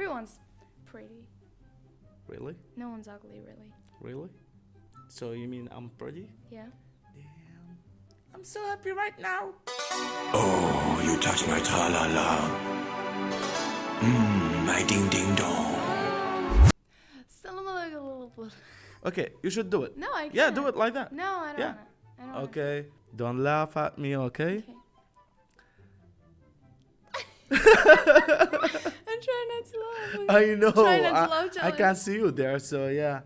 Everyone's pretty. Really? No one's ugly, really. Really? So you mean I'm pretty? Yeah. Damn. I'm so happy right now. Oh, you touch my tra-la-la. Mmm, my ding-ding-dong. Still like a little bit. Okay, you should do it. No, I can't. Yeah, do it like that. No, I don't Yeah. wanna. I don't wanna. Okay. Don't laugh at me, okay? Okay. I'm trying not to laugh. I know. Try not to I, laugh, I Charlie. can't see you there, so yeah.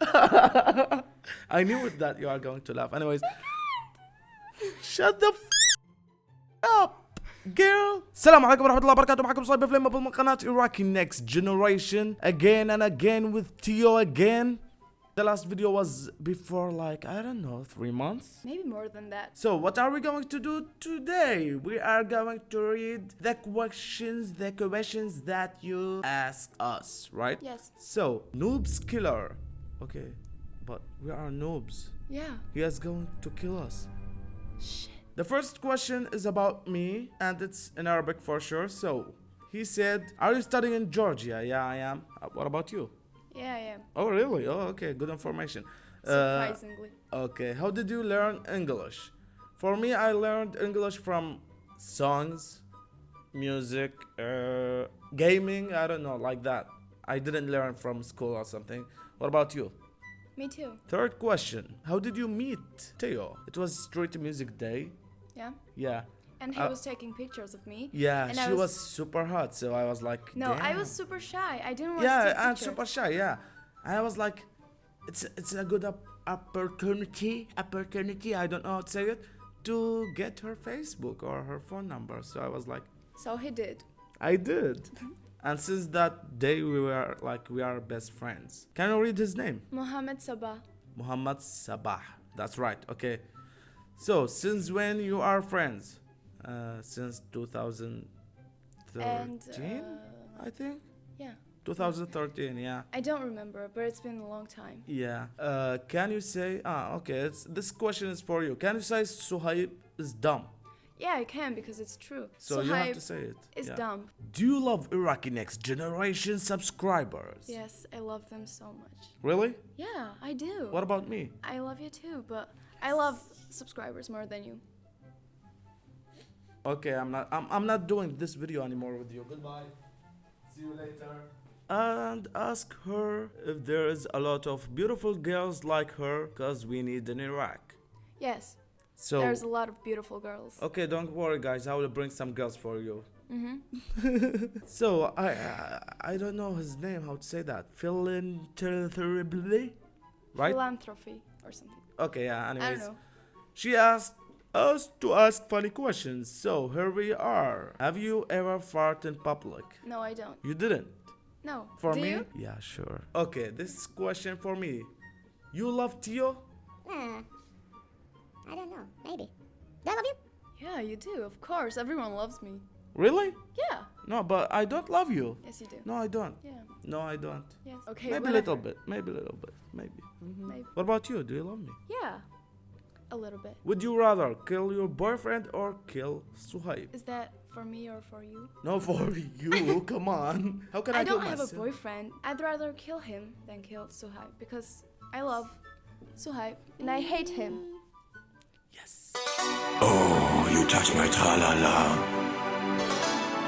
I knew it that you are going to laugh. Anyways, shut the f up, girl. السلام عليكم ورحمة الله وبركاته معكم صايب فليم من قناة Iraqi Next Generation again and again with Tio again. The last video was before like I don't know three months. Maybe more than that. So what are we going to do today? We are going to read the questions, the questions that you ask us, right? Yes. So noobs killer. Okay, but we are noobs. Yeah. He is going to kill us. Shit. The first question is about me, and it's in Arabic for sure. So he said, "Are you studying in Georgia?" Yeah, I am. Uh, what about you? Yeah, yeah. Oh, really? Oh, okay. Good information. Uh, Surprisingly. Okay, how did you learn English? For me, I learned English from songs, music, uh, gaming, I don't know, like that. I didn't learn from school or something. What about you? Me too. Third question How did you meet Tio? It was Street Music Day. Yeah. Yeah. And he Uh, was taking pictures of me. Yeah, And she was... was- super hot, so I was like, No, I was super shy. I didn't want to yeah, take and pictures. super shy. Yeah, I was like, it's it's a good op- opportunity, opportunity. I don't know how to say it to get her Facebook or her phone number. So I was like, So he did. I did, and since that day we were like we are best friends. Can you read his name? Mohammed Sabah. Muhammad Sabah. That's right. Okay. So since when you are friends? Uh, since 2013, And uh, I think. yeah. 2013. Yeah. I don't remember, but it's been a long time. Yeah. Uh, can you say? Ah, okay. It's, this question is for you. Can you say Suhaib is dumb? Yeah, I can because it's true. So you have to say it. it. is yeah. dumb. Do you love Iraqi Next Generation subscribers? Yes, I love them so much. Really? Yeah, I do. What about me? I love you too, but I love subscribers more than you. Okay, I'm not. I'm, I'm not doing this video anymore with you. Goodbye. See you later. And ask her if there is a lot of beautiful girls like her, cause we need in Iraq. Yes, So there's a lot of beautiful girls. okay, don't worry, guys. I will bring some girls for you. Mm-hmm. So I, I I don't know his name. How to say that? Philanthropy, right? Philanthropy or something. Okay, yeah. I Anyways, don't know. she asked us to ask funny questions. So here we are. Have you ever farted in public? No, I don't. You didn't. No. For Do me? you? Yeah, sure. Okay, this question for me. You love Tio? Uh, I don't know. Maybe. Do I love you? Yeah, you do. Of course, everyone loves me. Really? Yeah. No, but I don't love you. Yes, you do. No, I don't. Yeah. No, I don't. Yes. Okay. maybe a little bit. Maybe a little bit. Maybe. Mhm. Maybe. What about you? Do you love me? Yeah. A little bit. Would you rather kill your boyfriend or kill Suhaib? Is that for me or for you? No, for you. Come on. How can I, I don't have myself? a boyfriend. I'd rather kill him than kill Suhaib because I love Suhaib and I hate him. Yes. Oh, you touch my tra-la-la.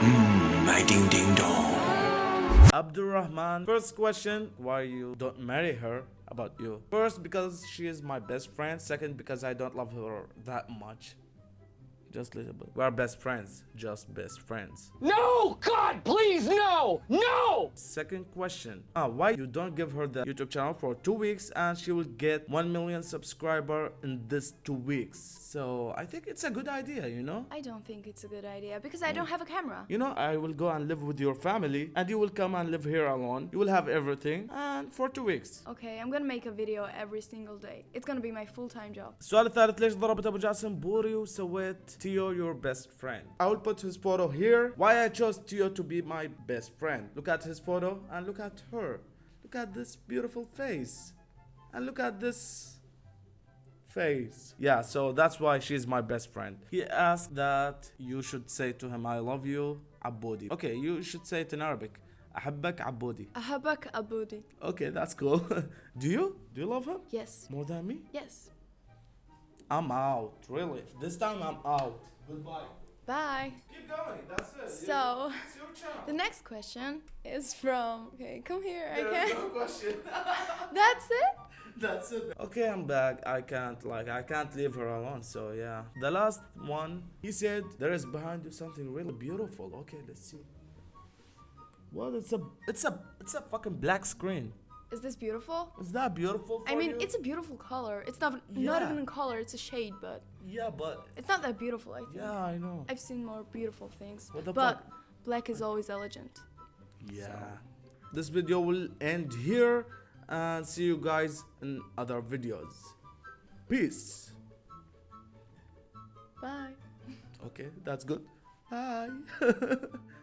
Mmm, my ding-ding-dong. Abdurrahman. First question: Why you don't marry her? About you. First, because she is my best friend. Second, because I don't love her that much. Just a little bit. We are best friends. Just best friends. No! God, please, no! No! Second question. Ah, why you don't give her the YouTube channel for two weeks and she will get 1 million subscriber in this two weeks. So I think it's a good idea, you know? I don't think it's a good idea because I don't have a camera. You know, I will go and live with your family and you will come and live here alone. You will have everything and for two weeks. Okay, I'm gonna make a video every single day. It's gonna be my full-time job. السؤال الثالث ليش ضربت ابو جاسم بوري وسويت تيو your best friend I will put his photo here why I chose Tio to be my best friend look at his photo and look at her look at this beautiful face and look at this face. Yeah, so that's why she's my best friend. He asked that you should say to him, I love you, Abodi. Okay, you should say it in Arabic. أحبك عبودي. Ahabak Abudi. Okay, that's cool. Do you? Do you love him? Yes. More than me? Yes. I'm out. Really. This time I'm out. Goodbye. Bye. Keep going. That's it. So- it's your. The next question is from. Okay, come here. I can't. no question. That's it. That's it. Okay, I'm back. I can't like I can't leave her alone. So yeah. The last one, he said there is behind you something really beautiful. Okay, let's see. What? It's a it's a it's a fucking black screen. Is this beautiful? Is that beautiful? I mean, you? it's a beautiful color. It's not not even a color. It's a shade, but yeah, but it's not that beautiful. I think. yeah, I know. I've seen more beautiful things. What the but fuck? black is always elegant. Yeah. This video will end here and see you guys in other videos. Peace. Bye. Okay, that's good. Bye.